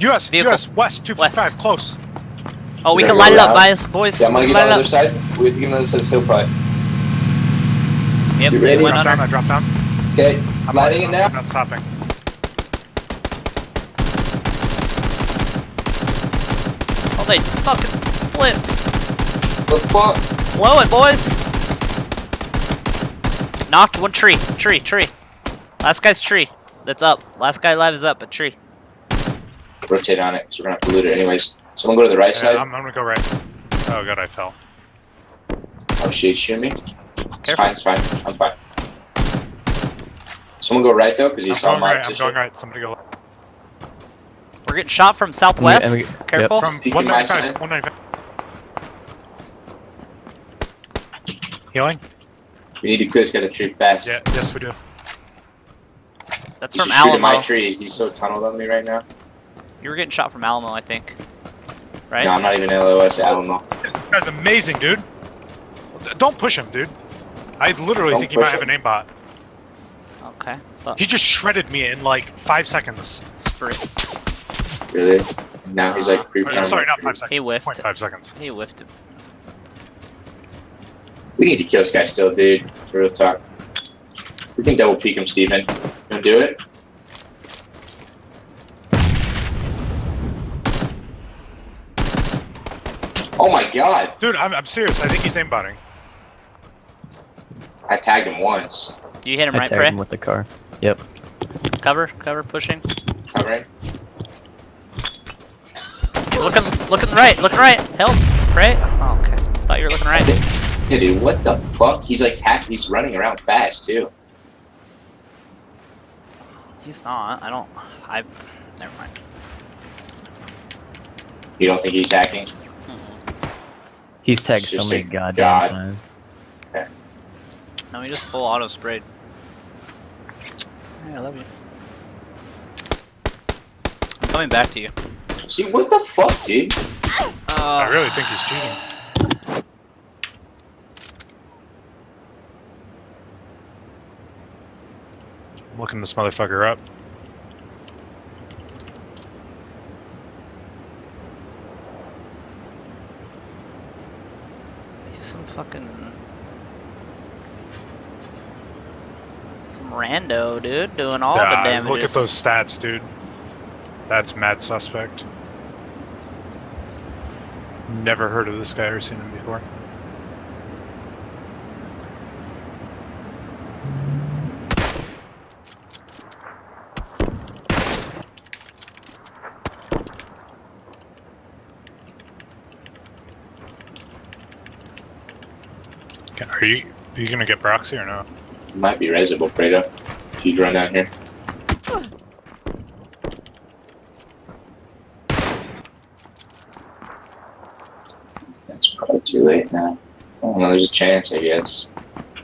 US, Vehicle. US, west, 255, close. Oh, we We're can gonna light it up, around. guys, boys. Yeah, I'm gonna get light on the other up. side. We have to get on the other side of this hill probably. Yep, You they ready? went Drop under. down, I drop down. Okay, I'm lighting it now. I'm not stopping. Oh, they fucking flipped. The fuck? Blow it, boys. Knocked one tree. Tree, tree. Last guy's tree. That's up. Last guy alive is up, a tree. Rotate on it, because we're gonna have to loot it anyways. Someone go to the right Yeah, side. I'm, I'm gonna go right. Oh god, I fell. Oh shit, he's shooting me. It's fine, it's fine. I'm fine. Someone go right though, because I'm he's on going my right, I'm going right. Somebody go We're getting shot from southwest. and we- yep. Careful. From Peeking my 195, side. 195. Healing? We need to clear this guy the tree fast. Yeah, yes we do. That's He's from just shooting my tree. He's so tunneled on me right now. You were getting shot from Alamo, I think. Right? No, I'm not even LOS Alamo. This guy's amazing, dude. Don't push him, dude. I literally Don't think he might push have an him. aimbot. Okay. Fuck. He just shredded me in like five seconds. Spree. Really? And now he's like Uh, pre sorry, not five seconds. He whiffed. 0.5 seconds. He whiffed it. We need to kill this guy still, dude. Real talk. We can double peek him, Steven. You wanna do it? Oh my god! Dude, I'm, I'm serious. I think he's aimbotting. I tagged him once. You hit him I right, tagged Prey? him with the car. Yep. Cover, cover, pushing. Covering. He's looking, looking right, looking right. Help, Prey. Oh, okay. Thought you were looking right. Yeah, dude, what the fuck? He's like hack. He's running around fast too. He's not. I don't. I. Never mind. You don't think he's hacking? He's tagged so many goddamn god. times. No, he just full auto sprayed. Hey, I love you. I'm coming back to you. See what the fuck, dude? Uh, I really think he's cheating. I'm looking this motherfucker up. He's some fucking. Some rando, dude, doing all the Yeah, damages. look at those stats, dude. That's mad suspect. Never heard of this guy or seen him before. Are you are you gonna get proxy or no? Might be Reservoir Fredo. If you run down here. That's probably too late now. Oh no, there's a chance, I guess.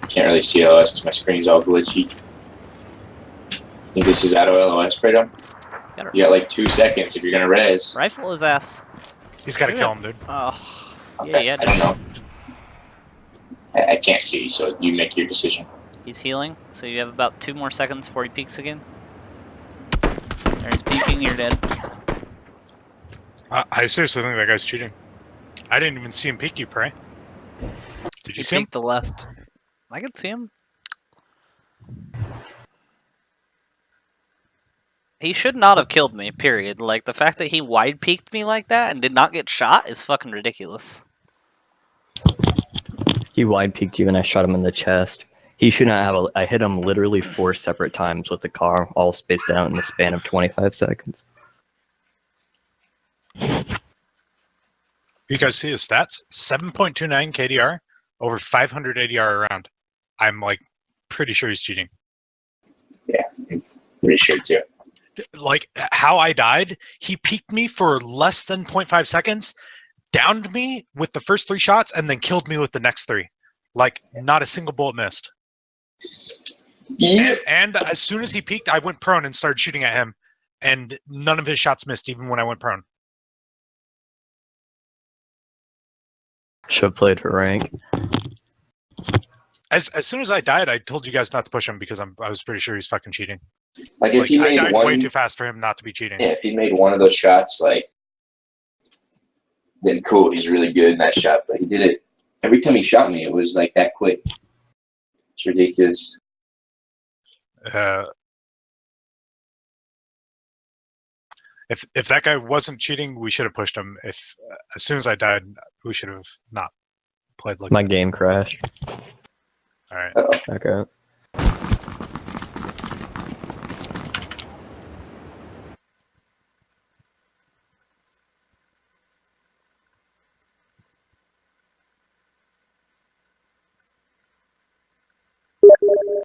Can't really see LOS because my screen's all glitchy. I think this is out of LOS, Fredo. You got like two seconds if you're gonna res. Rifle his ass. He's gotta Shoot kill him. him, dude. Oh, yeah, Okay, yeah. I don't know. I, I can't see, so you make your decision. He's healing, so you have about two more seconds before he peeks again. There he's peeking, you're dead. Uh, I, I seriously think that guy's cheating. I didn't even see him peek you, Prey. Did you He see him? peeked the left. I can see him. He should not have killed me, period. Like, the fact that he wide peeked me like that and did not get shot is fucking ridiculous. He wide peeked you and I shot him in the chest. He should not have a. I hit him literally four separate times with the car, all spaced out in the span of 25 seconds. You guys see his stats? 7.29 KDR, over 500 ADR around. I'm like pretty sure he's cheating. Yeah, it's pretty sure too. Like how I died, he peeked me for less than 0.5 seconds, downed me with the first three shots, and then killed me with the next three. Like not a single bullet missed. Yeah. And, and as soon as he peeked, I went prone and started shooting at him, and none of his shots missed, even when I went prone. Should have played for rank. As as soon as I died, I told you guys not to push him because I'm I was pretty sure he's fucking cheating. Like if Like, he I made died way too fast for him not to be cheating. yeah, if he made one of those shots, like, then cool, he's really good in that shot. But he did it every time he shot me. It was like that quick. It's ridiculous. Uh, if if that guy wasn't cheating, we should have pushed him. If uh, as soon as I died, we should have not played like My that. game crashed. All right. Uh-oh. Okay.